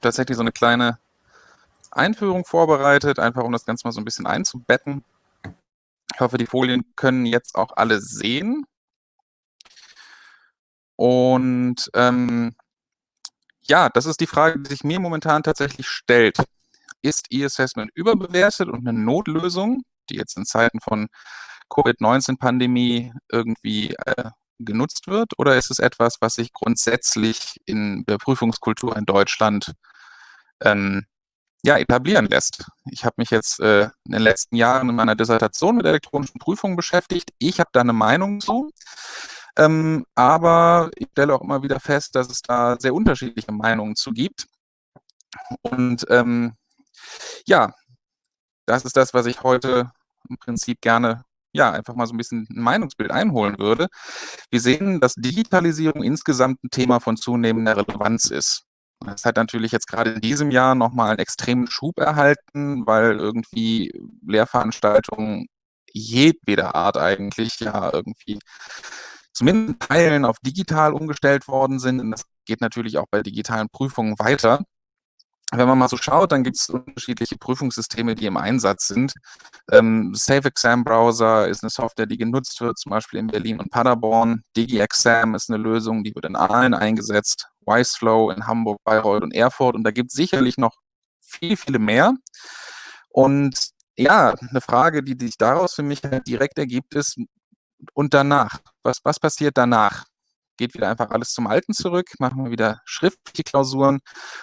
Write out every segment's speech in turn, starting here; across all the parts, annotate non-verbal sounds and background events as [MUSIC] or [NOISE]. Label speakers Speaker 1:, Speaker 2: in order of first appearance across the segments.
Speaker 1: tatsächlich so eine kleine Einführung vorbereitet, einfach um das Ganze mal so ein bisschen einzubetten. Ich hoffe, die Folien können jetzt auch alle sehen. Und ähm, ja, das ist die Frage, die sich mir momentan tatsächlich stellt. Ist E-Assessment überbewertet und eine Notlösung, die jetzt in Zeiten von Covid-19-Pandemie irgendwie äh, genutzt wird? Oder ist es etwas, was sich grundsätzlich in der Prüfungskultur in Deutschland ähm, ja, etablieren lässt. Ich habe mich jetzt äh, in den letzten Jahren in meiner Dissertation mit elektronischen Prüfungen beschäftigt. Ich habe da eine Meinung zu. Ähm, aber ich stelle auch immer wieder fest, dass es da sehr unterschiedliche Meinungen zu gibt. Und ähm, ja, das ist das, was ich heute im Prinzip gerne ja, einfach mal so ein bisschen ein Meinungsbild einholen würde. Wir sehen, dass Digitalisierung insgesamt ein Thema von zunehmender Relevanz ist. Das hat natürlich jetzt gerade in diesem Jahr nochmal einen extremen Schub erhalten, weil irgendwie Lehrveranstaltungen jedweder Art eigentlich ja irgendwie zumindest Teilen auf digital umgestellt worden sind. Und das geht natürlich auch bei digitalen Prüfungen weiter. Wenn man mal so schaut, dann gibt es unterschiedliche Prüfungssysteme, die im Einsatz sind. Ähm, Safe Exam Browser ist eine Software, die genutzt wird, zum Beispiel in Berlin und Paderborn. DigiExam ist eine Lösung, die wird in Aalen eingesetzt. Wiseflow in Hamburg, Bayreuth und Erfurt. Und da gibt es sicherlich noch viel, viele mehr. Und ja, eine Frage, die sich daraus für mich halt direkt ergibt, ist, und danach? Was, was passiert danach? Geht wieder einfach alles zum Alten zurück, machen wir wieder schriftliche Klausuren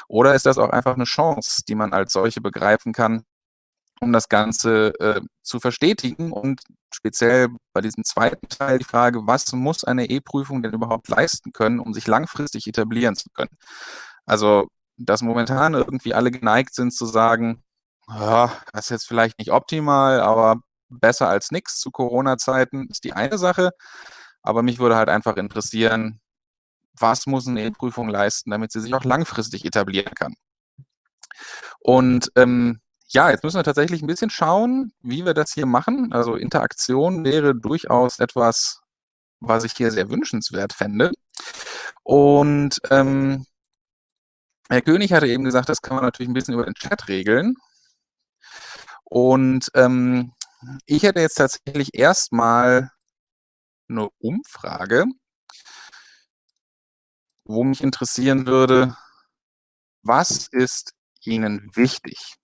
Speaker 1: oder ist das auch einfach eine Chance, die man als solche begreifen kann, um das Ganze äh, zu verstetigen und speziell bei diesem zweiten Teil die Frage, was muss eine E-Prüfung denn überhaupt leisten können, um sich langfristig etablieren zu können? Also, dass momentan irgendwie alle geneigt sind zu sagen, oh, das ist jetzt vielleicht nicht optimal, aber besser als nichts zu Corona-Zeiten ist die eine Sache. Aber mich würde halt einfach interessieren, was muss eine E-Prüfung leisten, damit sie sich auch langfristig etablieren kann. Und ähm, ja, jetzt müssen wir tatsächlich ein bisschen schauen, wie wir das hier machen. Also Interaktion wäre durchaus etwas, was ich hier sehr wünschenswert fände. Und ähm, Herr König hatte eben gesagt, das kann man natürlich ein bisschen über den Chat regeln. Und ähm, ich hätte jetzt tatsächlich erstmal eine Umfrage, wo mich interessieren würde, was ist Ihnen wichtig?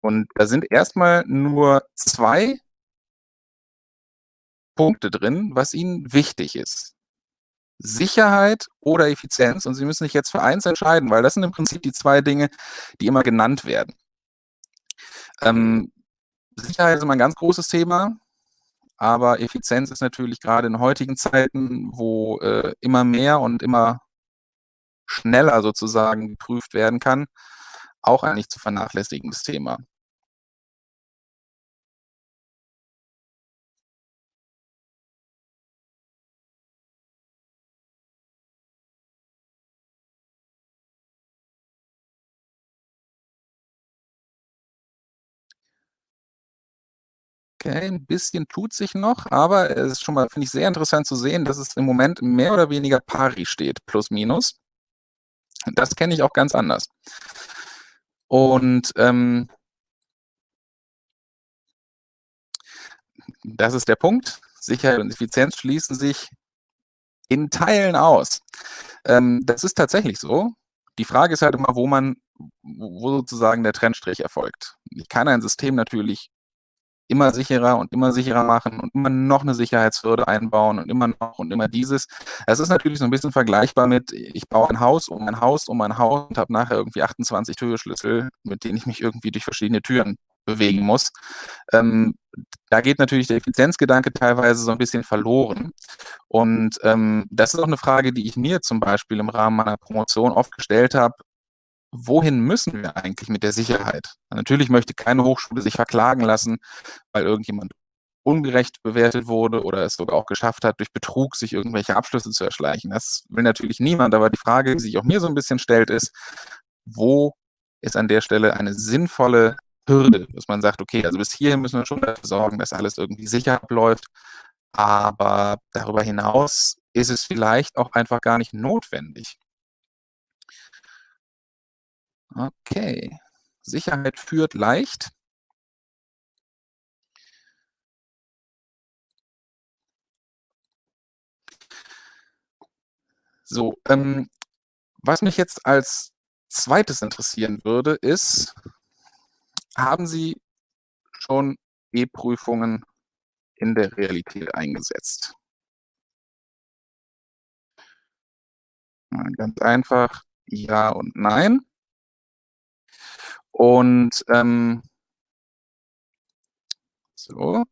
Speaker 1: Und da sind erstmal nur zwei Punkte drin, was Ihnen wichtig ist. Sicherheit oder Effizienz. Und Sie müssen sich jetzt für eins entscheiden, weil das sind im Prinzip die zwei Dinge, die immer genannt werden. Ähm, Sicherheit ist immer ein ganz großes Thema, aber Effizienz ist natürlich gerade in heutigen Zeiten, wo äh, immer mehr und immer schneller sozusagen geprüft werden kann, auch ein nicht zu vernachlässigendes Thema. Okay, ein bisschen tut sich noch, aber es ist schon mal, finde ich, sehr interessant zu sehen, dass es im Moment mehr oder weniger pari steht, plus minus. Das kenne ich auch ganz anders. Und ähm, das ist der Punkt. Sicherheit und Effizienz schließen sich in Teilen aus. Ähm, das ist tatsächlich so. Die Frage ist halt immer, wo man, wo sozusagen der Trennstrich erfolgt. Ich kann ein System natürlich immer sicherer und immer sicherer machen und immer noch eine Sicherheitshürde einbauen und immer noch und immer dieses. Es ist natürlich so ein bisschen vergleichbar mit, ich baue ein Haus um ein Haus um ein Haus und habe nachher irgendwie 28 Türschlüssel, mit denen ich mich irgendwie durch verschiedene Türen bewegen muss. Ähm, da geht natürlich der Effizienzgedanke teilweise so ein bisschen verloren. Und ähm, das ist auch eine Frage, die ich mir zum Beispiel im Rahmen meiner Promotion oft gestellt habe wohin müssen wir eigentlich mit der Sicherheit? Natürlich möchte keine Hochschule sich verklagen lassen, weil irgendjemand ungerecht bewertet wurde oder es sogar auch geschafft hat, durch Betrug sich irgendwelche Abschlüsse zu erschleichen. Das will natürlich niemand, aber die Frage, die sich auch mir so ein bisschen stellt, ist, wo ist an der Stelle eine sinnvolle Hürde, dass man sagt, okay, also bis hierhin müssen wir schon dafür sorgen, dass alles irgendwie sicher abläuft, aber darüber hinaus ist es vielleicht auch einfach gar nicht notwendig. Okay. Sicherheit führt leicht. So, ähm, was mich jetzt als zweites interessieren würde, ist, haben Sie schon E-Prüfungen in der Realität eingesetzt? Ganz einfach ja und nein. Und ähm, so.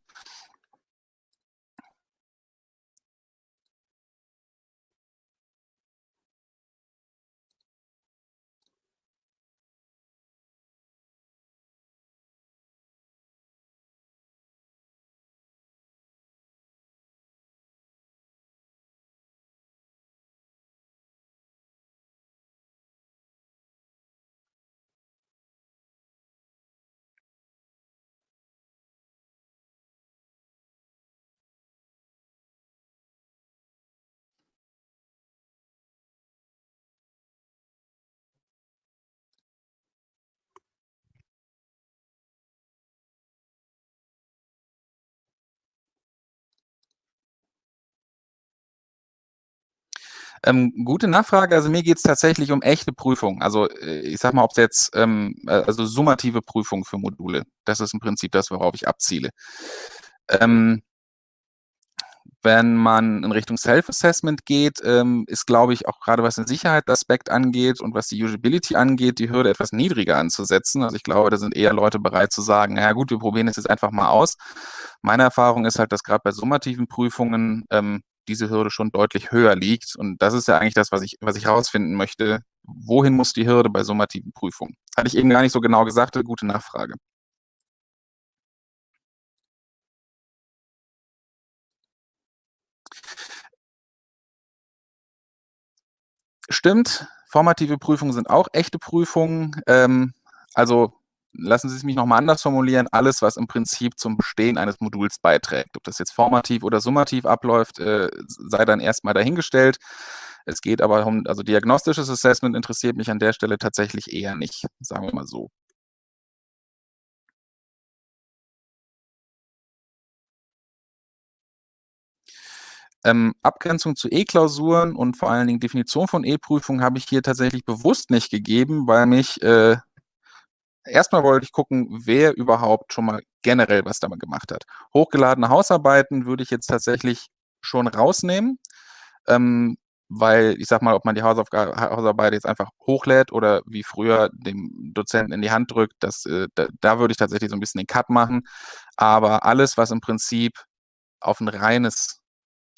Speaker 1: Ähm, gute Nachfrage. Also mir geht es tatsächlich um echte Prüfungen. Also äh, ich sag mal, ob es jetzt ähm, äh, also summative Prüfungen für Module. Das ist im Prinzip das, worauf ich abziele. Ähm, wenn man in Richtung Self-Assessment geht, ähm, ist, glaube ich, auch gerade was den Sicherheitsaspekt angeht und was die Usability angeht, die Hürde etwas niedriger anzusetzen. Also ich glaube, da sind eher Leute bereit zu sagen, naja gut, wir probieren es jetzt einfach mal aus. Meine Erfahrung ist halt, dass gerade bei summativen Prüfungen ähm, diese Hürde schon deutlich höher liegt. Und das ist ja eigentlich das, was ich, was ich herausfinden möchte. Wohin muss die Hürde bei summativen Prüfungen? Hatte ich eben gar nicht so genau gesagt, gute Nachfrage. Stimmt, formative Prüfungen sind auch echte Prüfungen. Ähm, also lassen Sie es mich nochmal anders formulieren, alles, was im Prinzip zum Bestehen eines Moduls beiträgt. Ob das jetzt formativ oder summativ abläuft, äh, sei dann erstmal dahingestellt. Es geht aber um, also diagnostisches Assessment interessiert mich an der Stelle tatsächlich eher nicht, sagen wir mal so. Ähm, Abgrenzung zu E-Klausuren und vor allen Dingen Definition von E-Prüfungen habe ich hier tatsächlich bewusst nicht gegeben, weil mich äh, erstmal wollte ich gucken, wer überhaupt schon mal generell was damit gemacht hat. Hochgeladene Hausarbeiten würde ich jetzt tatsächlich schon rausnehmen, ähm, weil ich sag mal, ob man die Hausaufgabe, Hausarbeit jetzt einfach hochlädt oder wie früher dem Dozenten in die Hand drückt, das, äh, da, da würde ich tatsächlich so ein bisschen den Cut machen. Aber alles, was im Prinzip auf ein reines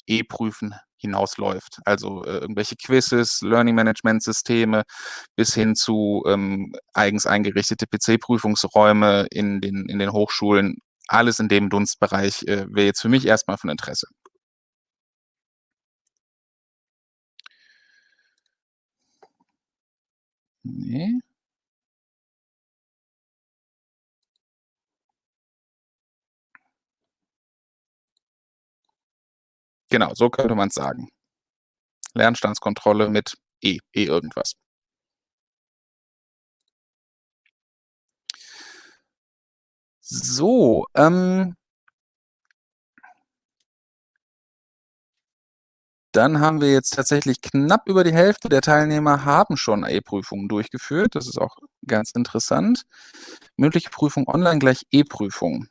Speaker 1: E-Prüfen hinausläuft. Also äh, irgendwelche Quizzes, Learning Management Systeme bis hin zu ähm, eigens eingerichtete PC-Prüfungsräume in den, in den Hochschulen. Alles in dem Dunstbereich äh, wäre jetzt für mich erstmal von Interesse. Nee. Genau, so könnte man es sagen. Lernstandskontrolle mit E, E irgendwas. So, ähm, dann haben wir jetzt tatsächlich knapp über die Hälfte der Teilnehmer haben schon E-Prüfungen durchgeführt. Das ist auch ganz interessant. Mündliche Prüfung online gleich E-Prüfung.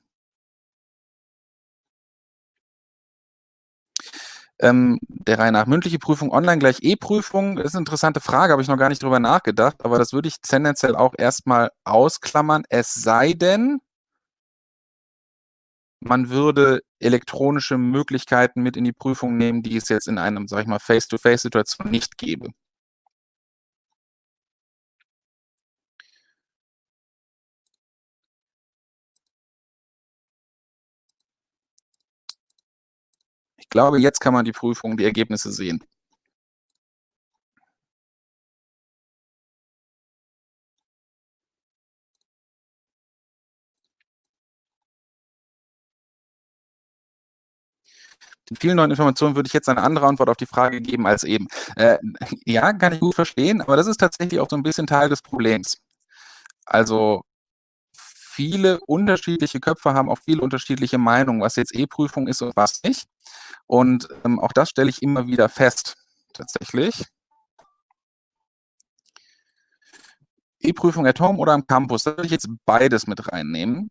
Speaker 1: Ähm, der Reihe nach mündliche Prüfung online gleich E-Prüfung ist eine interessante Frage, habe ich noch gar nicht drüber nachgedacht, aber das würde ich tendenziell auch erstmal ausklammern, es sei denn, man würde elektronische Möglichkeiten mit in die Prüfung nehmen, die es jetzt in einem, sag ich mal, Face-to-Face-Situation nicht gäbe. Glaube, jetzt kann man die Prüfung, die Ergebnisse sehen. Den vielen neuen Informationen würde ich jetzt eine andere Antwort auf die Frage geben als eben. Äh, ja, kann ich gut verstehen, aber das ist tatsächlich auch so ein bisschen Teil des Problems. Also viele unterschiedliche Köpfe haben auch viele unterschiedliche Meinungen, was jetzt E-Prüfung ist und was nicht. Und ähm, auch das stelle ich immer wieder fest, tatsächlich. E-Prüfung at Home oder am Campus, da würde ich jetzt beides mit reinnehmen.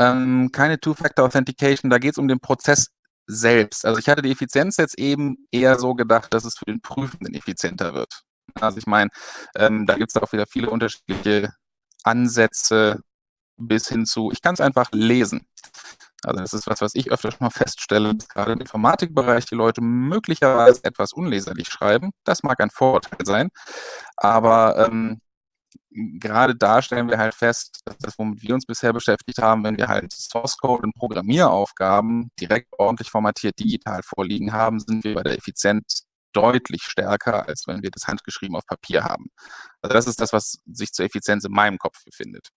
Speaker 1: Ähm, keine Two-Factor-Authentication, da geht es um den Prozess selbst. Also ich hatte die Effizienz jetzt eben eher so gedacht, dass es für den Prüfenden effizienter wird. Also ich meine, ähm, da gibt es auch wieder viele unterschiedliche Ansätze bis hin zu, ich kann es einfach lesen. Also das ist was, was ich öfter schon mal feststelle, dass gerade im Informatikbereich die Leute möglicherweise etwas unleserlich schreiben. Das mag ein Vorurteil sein, aber ähm, gerade da stellen wir halt fest, dass das, womit wir uns bisher beschäftigt haben, wenn wir halt Source Code und Programmieraufgaben direkt ordentlich formatiert digital vorliegen haben, sind wir bei der Effizienz deutlich stärker, als wenn wir das handgeschrieben auf Papier haben. Also das ist das, was sich zur Effizienz in meinem Kopf befindet.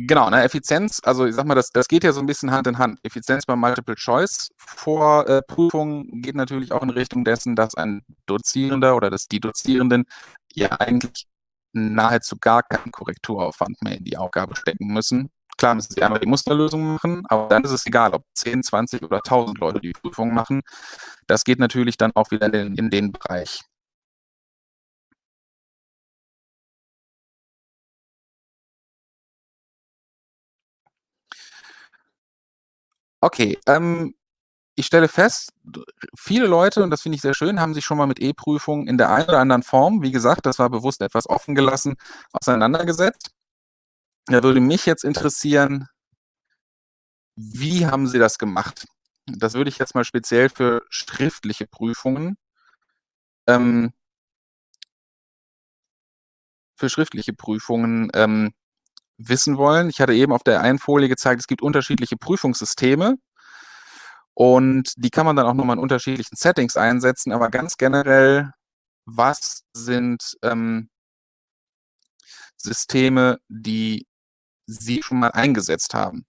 Speaker 1: Genau, ne, Effizienz, also ich sag mal, das, das geht ja so ein bisschen Hand in Hand. Effizienz beim Multiple Choice vor äh, geht natürlich auch in Richtung dessen, dass ein Dozierender oder dass die Dozierenden ja eigentlich nahezu gar keinen Korrekturaufwand mehr in die Aufgabe stecken müssen. Klar müssen sie einmal die Musterlösung machen, aber dann ist es egal, ob 10, 20 oder 1000 Leute die Prüfung machen. Das geht natürlich dann auch wieder in, in den Bereich. Okay, ähm, ich stelle fest, viele Leute, und das finde ich sehr schön, haben sich schon mal mit E-Prüfungen in der einen oder anderen Form, wie gesagt, das war bewusst etwas offen gelassen, auseinandergesetzt. Da würde mich jetzt interessieren, wie haben Sie das gemacht? Das würde ich jetzt mal speziell für schriftliche Prüfungen ähm, für schriftliche Prüfungen ähm, wissen wollen. Ich hatte eben auf der einen Folie gezeigt, es gibt unterschiedliche Prüfungssysteme und die kann man dann auch nochmal in unterschiedlichen Settings einsetzen, aber ganz generell, was sind ähm, Systeme, die Sie schon mal eingesetzt haben?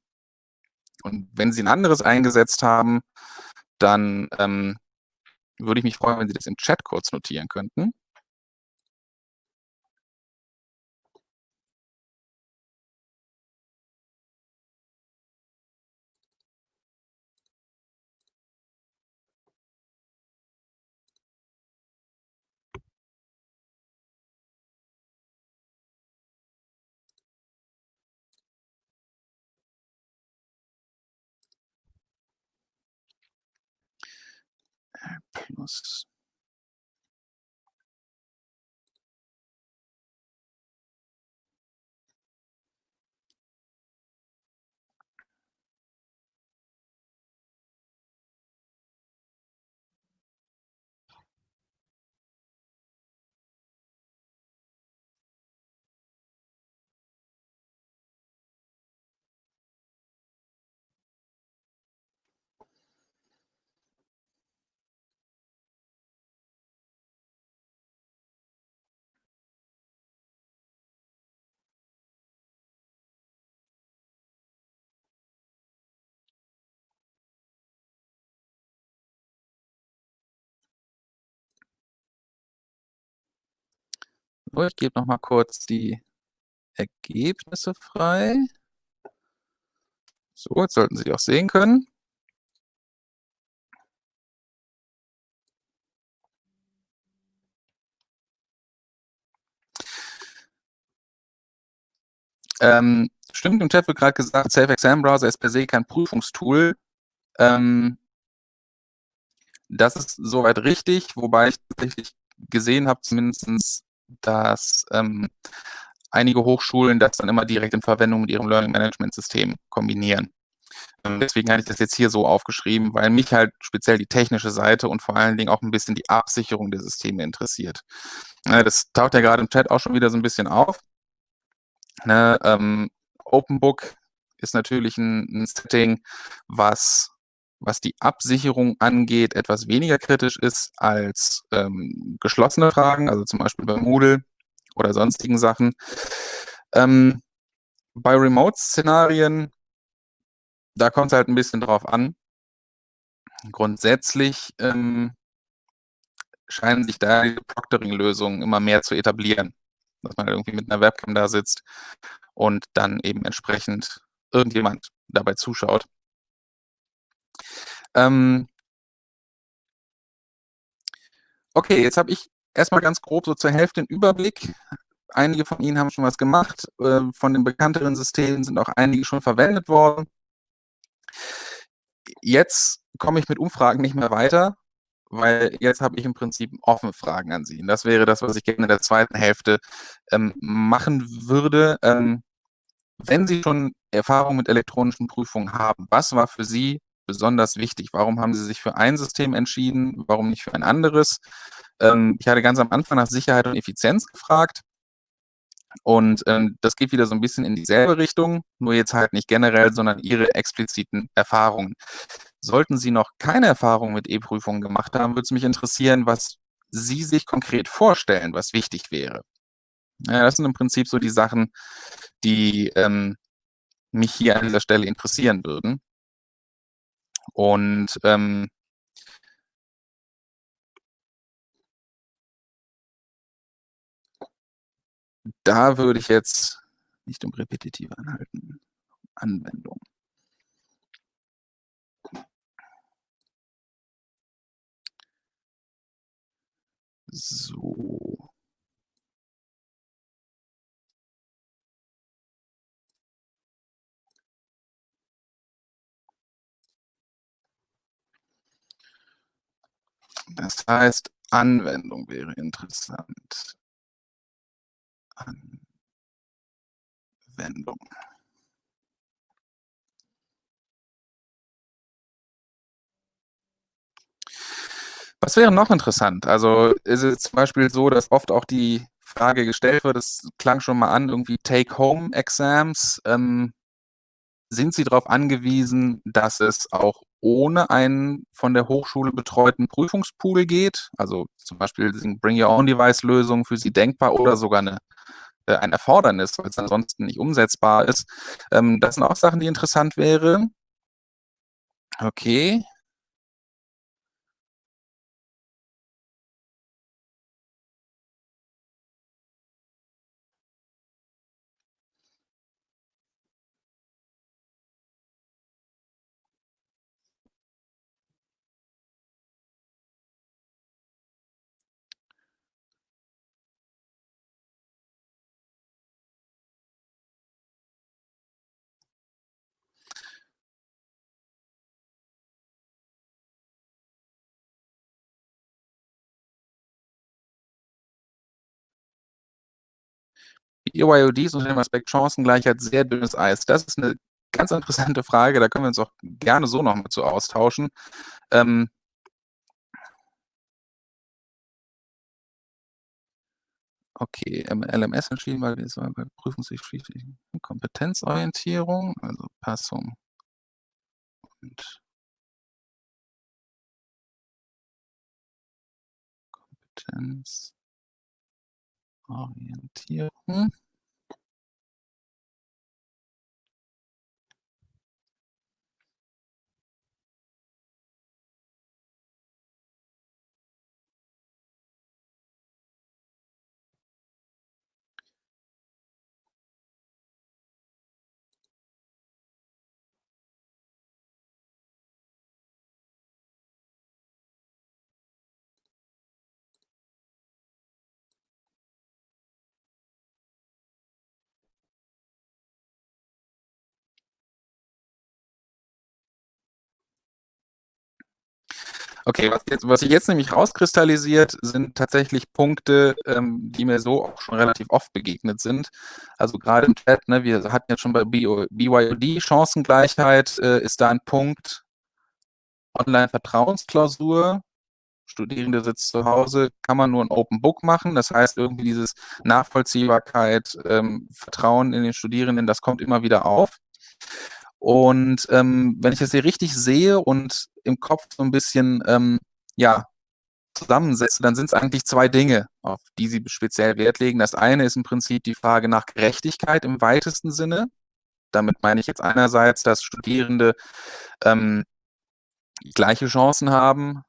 Speaker 1: Und wenn Sie ein anderes eingesetzt haben, dann ähm, würde ich mich freuen, wenn Sie das im Chat kurz notieren könnten. Plus So, ich gebe noch mal kurz die Ergebnisse frei. So, jetzt sollten Sie auch sehen können. Ähm, stimmt, im Chat wird gerade gesagt, Safe Exam Browser ist per se kein Prüfungstool. Ähm, Das ist soweit richtig, wobei ich tatsächlich gesehen habe zumindestens, dass ähm, einige Hochschulen das dann immer direkt in Verwendung mit ihrem Learning Management System kombinieren. Ähm, deswegen hatte ich das jetzt hier so aufgeschrieben, weil mich halt speziell die technische Seite und vor allen Dingen auch ein bisschen die Absicherung der Systeme interessiert. Das taucht ja gerade im Chat auch schon wieder so ein bisschen auf. Ne, ähm, OpenBook ist natürlich ein, ein Setting, was was die Absicherung angeht, etwas weniger kritisch ist als ähm, geschlossene Fragen, also zum Beispiel bei Moodle oder sonstigen Sachen. Ähm, bei Remote-Szenarien, da kommt es halt ein bisschen drauf an. Grundsätzlich ähm, scheinen sich da die Proctoring-Lösungen immer mehr zu etablieren. Dass man irgendwie mit einer Webcam da sitzt und dann eben entsprechend irgendjemand dabei zuschaut. Ähm, okay, jetzt habe ich erstmal ganz grob so zur Hälfte den Überblick. Einige von Ihnen haben schon was gemacht. Äh, von den bekannteren Systemen sind auch einige schon verwendet worden. Jetzt komme ich mit Umfragen nicht mehr weiter, weil jetzt habe ich im Prinzip offene Fragen an Sie. Und das wäre das, was ich gerne in der zweiten Hälfte ähm, machen würde. Ähm, wenn Sie schon Erfahrung mit elektronischen Prüfungen haben, was war für Sie besonders wichtig? Warum haben Sie sich für ein System entschieden? Warum nicht für ein anderes? Ähm, ich hatte ganz am Anfang nach Sicherheit und Effizienz gefragt. Und ähm, das geht wieder so ein bisschen in dieselbe Richtung, nur jetzt halt nicht generell, sondern Ihre expliziten Erfahrungen. Sollten Sie noch keine Erfahrung mit E-Prüfungen gemacht haben, würde es mich interessieren, was Sie sich konkret vorstellen, was wichtig wäre. Ja, das sind im Prinzip so die Sachen, die ähm, mich hier an dieser Stelle interessieren würden. Und ähm, da würde ich jetzt nicht um repetitive anhalten, Anwendung. So. Das heißt, Anwendung wäre interessant. Anwendung. Was wäre noch interessant? Also ist es zum Beispiel so, dass oft auch die Frage gestellt wird, es klang schon mal an, irgendwie Take-Home-Exams. Ähm, sind Sie darauf angewiesen, dass es auch ohne einen von der Hochschule betreuten Prüfungspool geht? Also zum Beispiel sind Bring-Your-Own-Device-Lösungen für Sie denkbar oder sogar eine, äh, ein Erfordernis, weil es ansonsten nicht umsetzbar ist. Ähm, das sind auch Sachen, die interessant wären. Okay. BYODs unter dem Aspekt Chancengleichheit sehr dünnes Eis. Das ist eine ganz interessante Frage, da können wir uns auch gerne so noch mal zu austauschen. Ähm, okay, LMS entschieden, weil wir es bei prüfungspflichtigen Kompetenzorientierung, also Passung und Kompetenzorientierung. Okay, was, jetzt, was sich jetzt nämlich rauskristallisiert, sind tatsächlich Punkte, ähm, die mir so auch schon relativ oft begegnet sind. Also gerade im Chat, ne, wir hatten jetzt schon bei BYOD Chancengleichheit, äh, ist da ein Punkt, Online-Vertrauensklausur, Studierende sitzt zu Hause, kann man nur ein Open Book machen. Das heißt, irgendwie dieses Nachvollziehbarkeit, ähm, Vertrauen in den Studierenden, das kommt immer wieder auf. Und ähm, wenn ich das hier richtig sehe und im Kopf so ein bisschen ähm, ja, zusammensetze, dann sind es eigentlich zwei Dinge, auf die Sie speziell Wert legen. Das eine ist im Prinzip die Frage nach Gerechtigkeit im weitesten Sinne. Damit meine ich jetzt einerseits, dass Studierende ähm, gleiche Chancen haben,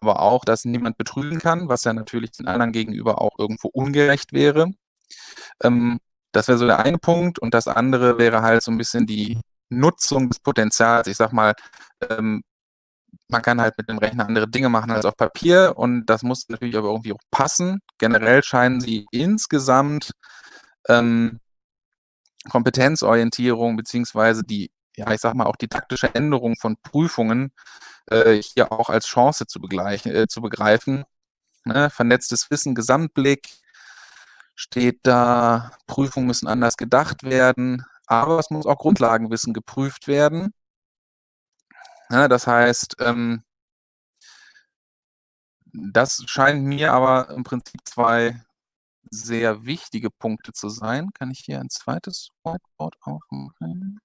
Speaker 1: aber auch, dass niemand betrügen kann, was ja natürlich den anderen gegenüber auch irgendwo ungerecht wäre. Ähm, das wäre so der eine Punkt. Und das andere wäre halt so ein bisschen die Nutzung des Potenzials. Ich sag mal, ähm, man kann halt mit dem Rechner andere Dinge machen als auf Papier und das muss natürlich aber irgendwie auch passen. Generell scheinen sie insgesamt ähm, Kompetenzorientierung beziehungsweise die, ja, ich sag mal, auch didaktische Änderung von Prüfungen äh, hier auch als Chance zu, begleichen, äh, zu begreifen. Ne? Vernetztes Wissen, Gesamtblick steht da, Prüfungen müssen anders gedacht werden, aber es muss auch Grundlagenwissen geprüft werden. Ja, das heißt, ähm, das scheinen mir aber im Prinzip zwei sehr wichtige Punkte zu sein. Kann ich hier ein zweites Whiteboard aufmachen?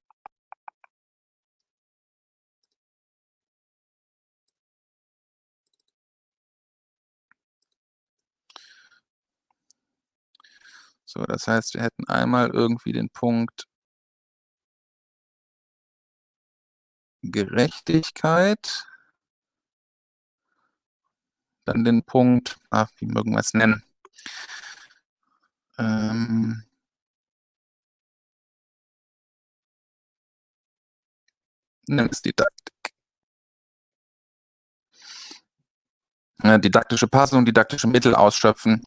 Speaker 1: So, das heißt, wir hätten einmal irgendwie den Punkt Gerechtigkeit. Dann den Punkt, ach, wie mögen wir es nennen? Ähm, Nimm es Didaktik. didaktische Passung, didaktische Mittel ausschöpfen.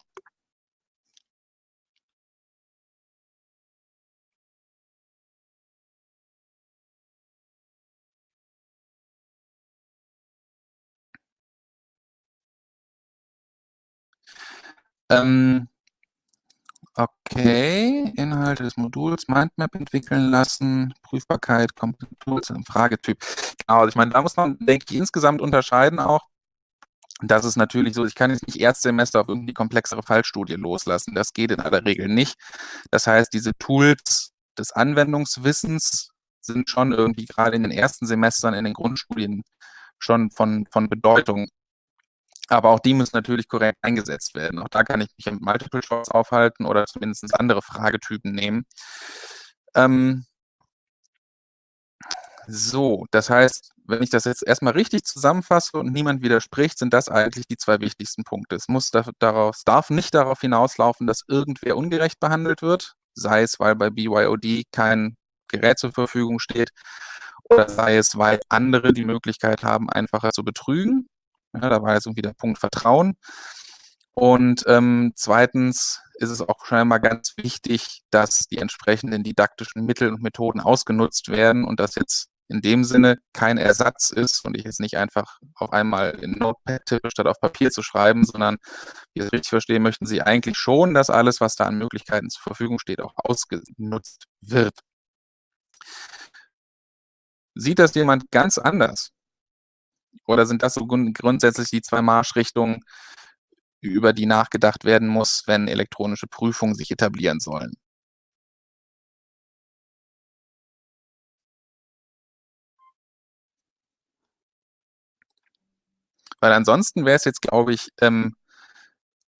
Speaker 1: Ähm, okay, Inhalte des Moduls, Mindmap entwickeln lassen, Prüfbarkeit, Kompetenz im Fragetyp. Genau, also ich meine, da muss man, denke ich, insgesamt unterscheiden auch. Das ist natürlich so, ich kann jetzt nicht Erstsemester auf irgendwie komplexere Fallstudie loslassen. Das geht in aller Regel nicht. Das heißt, diese Tools des Anwendungswissens sind schon irgendwie gerade in den ersten Semestern in den Grundstudien schon von, von Bedeutung. Aber auch die müssen natürlich korrekt eingesetzt werden. Auch da kann ich mich mit Multiple Choice aufhalten oder zumindest andere Fragetypen nehmen. Ähm, so, das heißt, wenn ich das jetzt erstmal richtig zusammenfasse und niemand widerspricht, sind das eigentlich die zwei wichtigsten Punkte. Es muss darauf, darf nicht darauf hinauslaufen, dass irgendwer ungerecht behandelt wird, sei es, weil bei BYOD kein Gerät zur Verfügung steht oder sei es, weil andere die Möglichkeit haben, einfacher zu betrügen. Ja, da war jetzt irgendwie der Punkt Vertrauen. Und ähm, zweitens ist es auch scheinbar ganz wichtig, dass die entsprechenden didaktischen Mittel und Methoden ausgenutzt werden und das jetzt in dem Sinne kein Ersatz ist und ich jetzt nicht einfach auf einmal in Notepad tippe, statt auf Papier zu schreiben, sondern, wie ich es richtig verstehe, möchten Sie eigentlich schon, dass alles, was da an Möglichkeiten zur Verfügung steht, auch ausgenutzt wird. Sieht das jemand ganz anders? Oder sind das so grundsätzlich die zwei Marschrichtungen, über die nachgedacht werden muss, wenn elektronische Prüfungen sich etablieren sollen? Weil ansonsten wäre es jetzt, glaube ich, ähm,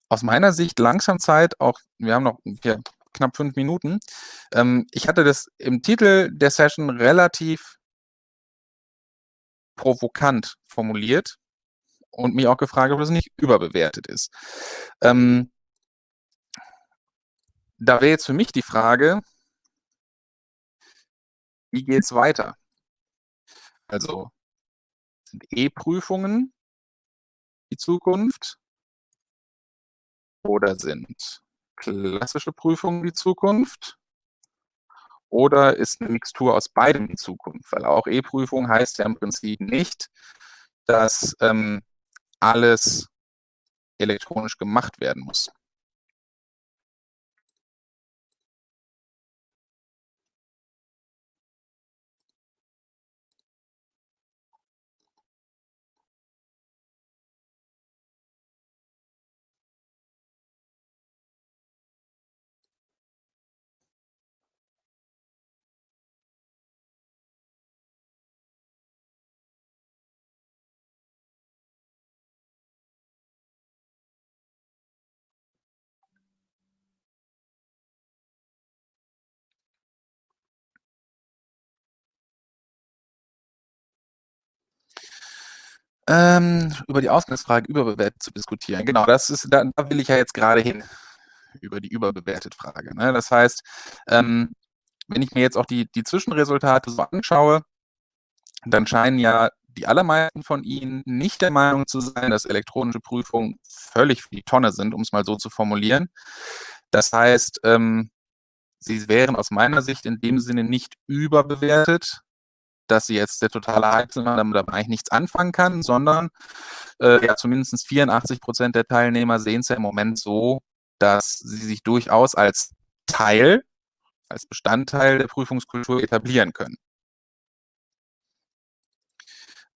Speaker 1: aus meiner Sicht langsam Zeit, auch wir haben noch hier knapp fünf Minuten. Ähm, ich hatte das im Titel der Session relativ provokant formuliert und mich auch gefragt, ob das nicht überbewertet ist. Ähm, da wäre jetzt für mich die Frage, wie geht es weiter? Also sind E-Prüfungen die Zukunft oder sind klassische Prüfungen die Zukunft? Oder ist eine Mixtur aus beidem die Zukunft? Weil auch E-Prüfung heißt ja im Prinzip nicht, dass ähm, alles elektronisch gemacht werden muss. Ähm, über die Ausgangsfrage überbewertet zu diskutieren. Genau, das ist, da, da will ich ja jetzt gerade hin, über die überbewertet Frage. Ne? Das heißt, ähm, wenn ich mir jetzt auch die, die Zwischenresultate so anschaue, dann scheinen ja die allermeisten von Ihnen nicht der Meinung zu sein, dass elektronische Prüfungen völlig für die Tonne sind, um es mal so zu formulieren. Das heißt, ähm, sie wären aus meiner Sicht in dem Sinne nicht überbewertet, dass sie jetzt der totale sind und damit eigentlich nichts anfangen kann, sondern äh, ja, zumindest 84 Prozent der Teilnehmer sehen es ja im Moment so, dass sie sich durchaus als Teil, als Bestandteil der Prüfungskultur etablieren können.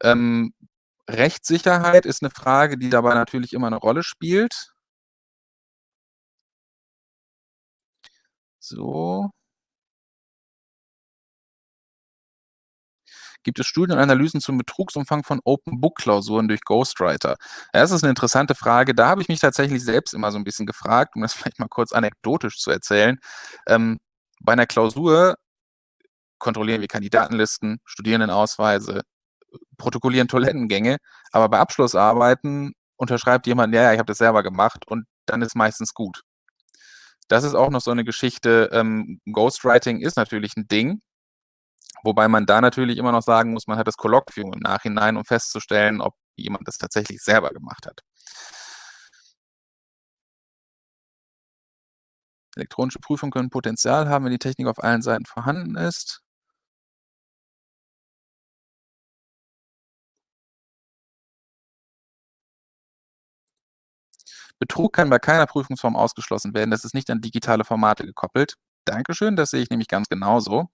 Speaker 1: Ähm, Rechtssicherheit ist eine Frage, die dabei natürlich immer eine Rolle spielt. So. Gibt es Studien und Analysen zum Betrugsumfang von Open-Book-Klausuren durch Ghostwriter? Ja, das ist eine interessante Frage. Da habe ich mich tatsächlich selbst immer so ein bisschen gefragt, um das [LAUGHS] vielleicht mal kurz anekdotisch zu erzählen. Ähm, bei einer Klausur kontrollieren wir Kandidatenlisten, Studierendenausweise, protokollieren Toilettengänge, aber bei Abschlussarbeiten unterschreibt jemand, ja, ja, ich habe das selber gemacht und dann ist meistens gut. Das ist auch noch so eine Geschichte. Ähm, Ghostwriting ist natürlich ein Ding, Wobei man da natürlich immer noch sagen muss, man hat das Kolloquium im Nachhinein, um festzustellen, ob jemand das tatsächlich selber gemacht hat. Elektronische Prüfungen können Potenzial haben, wenn die Technik auf allen Seiten vorhanden ist. Betrug kann bei keiner Prüfungsform ausgeschlossen werden. Das ist nicht an digitale Formate gekoppelt. Dankeschön, das sehe ich nämlich ganz genauso.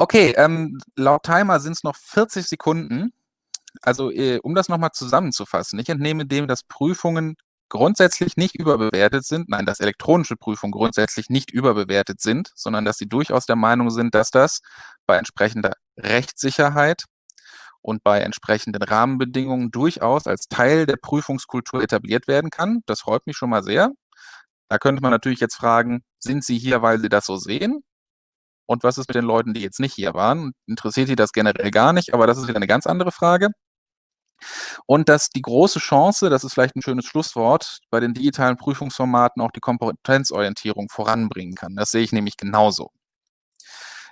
Speaker 1: Okay, ähm, laut Timer sind es noch 40 Sekunden. Also, äh, um das nochmal zusammenzufassen, ich entnehme dem, dass Prüfungen grundsätzlich nicht überbewertet sind, nein, dass elektronische Prüfungen grundsätzlich nicht überbewertet sind, sondern dass sie durchaus der Meinung sind, dass das bei entsprechender Rechtssicherheit und bei entsprechenden Rahmenbedingungen durchaus als Teil der Prüfungskultur etabliert werden kann. Das freut mich schon mal sehr. Da könnte man natürlich jetzt fragen, sind Sie hier, weil Sie das so sehen? Und was ist mit den Leuten, die jetzt nicht hier waren? Interessiert die das generell gar nicht, aber das ist wieder eine ganz andere Frage. Und dass die große Chance, das ist vielleicht ein schönes Schlusswort, bei den digitalen Prüfungsformaten auch die Kompetenzorientierung voranbringen kann. Das sehe ich nämlich genauso.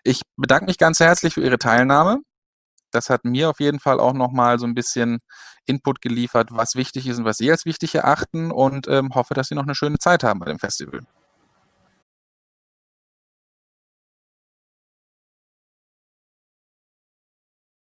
Speaker 1: Ich bedanke mich ganz herzlich für Ihre Teilnahme. Das hat mir auf jeden Fall auch nochmal so ein bisschen Input geliefert, was wichtig ist und was Sie als wichtig erachten und ähm, hoffe, dass Sie noch eine schöne Zeit haben bei dem Festival.